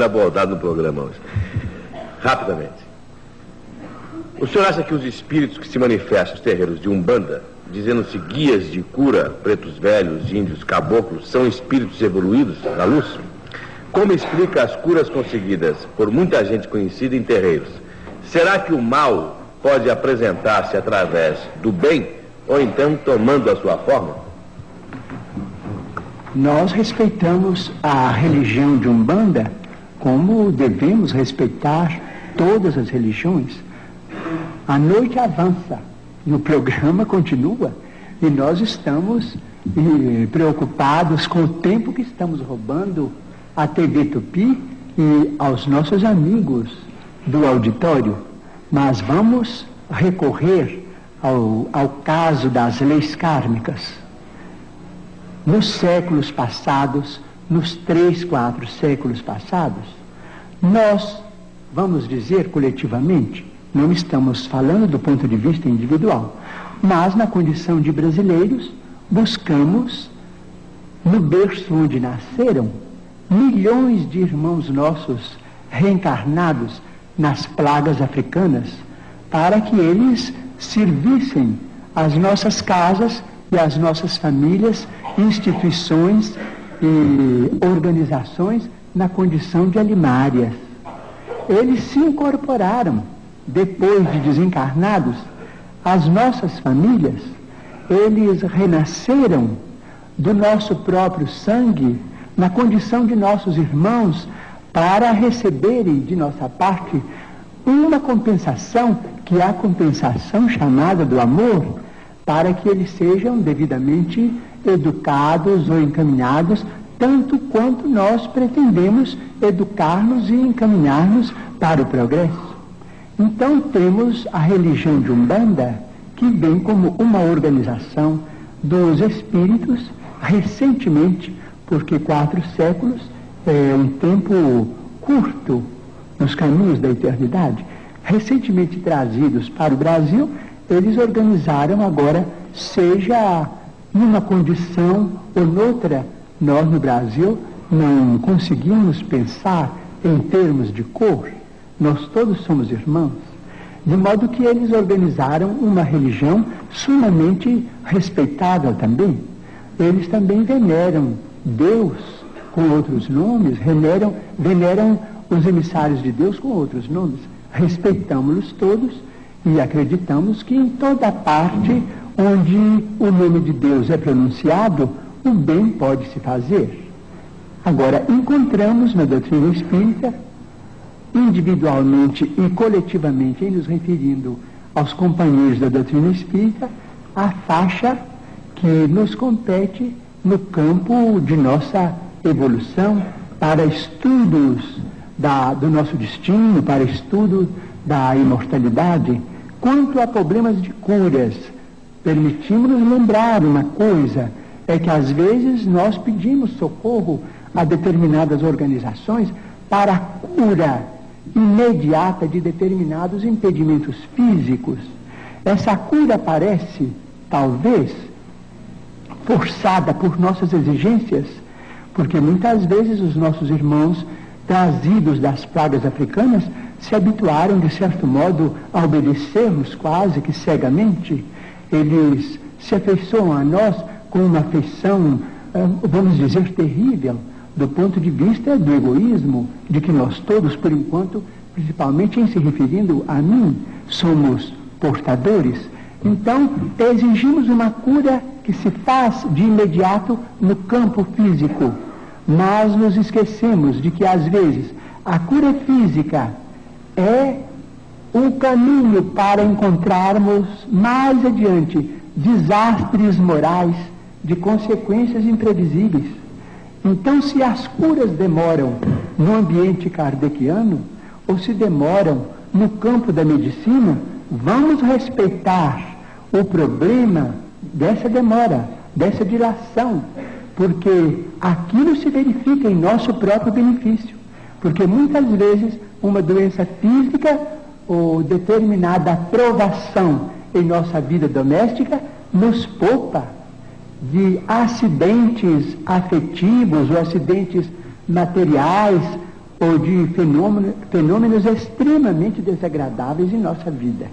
sendo abordado no programa hoje. Rapidamente. O senhor acha que os espíritos que se manifestam nos terreiros de Umbanda, dizendo-se guias de cura, pretos velhos, índios, caboclos, são espíritos evoluídos da luz? Como explica as curas conseguidas por muita gente conhecida em terreiros? Será que o mal pode apresentar-se através do bem ou então tomando a sua forma? Nós respeitamos a religião de Umbanda como devemos respeitar todas as religiões. A noite avança e o programa continua e nós estamos e, preocupados com o tempo que estamos roubando à TV Tupi e aos nossos amigos do auditório. Mas vamos recorrer ao, ao caso das leis kármicas. Nos séculos passados, nos três, quatro séculos passados, nós, vamos dizer coletivamente, não estamos falando do ponto de vista individual, mas na condição de brasileiros, buscamos, no berço onde nasceram, milhões de irmãos nossos reencarnados nas plagas africanas, para que eles servissem as nossas casas e as nossas famílias, instituições e organizações na condição de alimárias. Eles se incorporaram, depois de desencarnados, às nossas famílias, eles renasceram do nosso próprio sangue, na condição de nossos irmãos, para receberem de nossa parte uma compensação, que é a compensação chamada do amor, para que eles sejam devidamente educados ou encaminhados tanto quanto nós pretendemos educar-nos e encaminhar-nos para o progresso. Então temos a religião de Umbanda, que vem como uma organização dos espíritos recentemente, porque quatro séculos é um tempo curto nos caminhos da eternidade, recentemente trazidos para o Brasil, eles organizaram agora, seja numa condição ou noutra nós no Brasil não conseguimos pensar em termos de cor, nós todos somos irmãos. De modo que eles organizaram uma religião sumamente respeitável também. Eles também veneram Deus com outros nomes, veneram, veneram os emissários de Deus com outros nomes. Respeitamos-los todos e acreditamos que em toda parte onde o nome de Deus é pronunciado, o bem pode se fazer. Agora, encontramos na doutrina espírita, individualmente e coletivamente, nos referindo aos companheiros da doutrina espírita, a faixa que nos compete no campo de nossa evolução para estudos da, do nosso destino, para estudo da imortalidade. Quanto a problemas de curas, permitimos-nos lembrar uma coisa é que às vezes nós pedimos socorro a determinadas organizações para a cura imediata de determinados impedimentos físicos. Essa cura parece, talvez, forçada por nossas exigências, porque muitas vezes os nossos irmãos trazidos das pragas africanas se habituaram, de certo modo, a obedecermos quase que cegamente. Eles se afeiçoam a nós com uma afeição, ah, vamos dizer, terrível, do ponto de vista do egoísmo, de que nós todos, por enquanto, principalmente em se referindo a mim, somos portadores. Então, exigimos uma cura que se faz de imediato no campo físico, mas nos esquecemos de que, às vezes, a cura física é um caminho para encontrarmos mais adiante desastres morais de consequências imprevisíveis. Então, se as curas demoram no ambiente kardeciano, ou se demoram no campo da medicina, vamos respeitar o problema dessa demora, dessa dilação, porque aquilo se verifica em nosso próprio benefício. Porque muitas vezes uma doença física ou determinada provação em nossa vida doméstica nos poupa de acidentes afetivos ou acidentes materiais ou de fenômeno, fenômenos extremamente desagradáveis em nossa vida.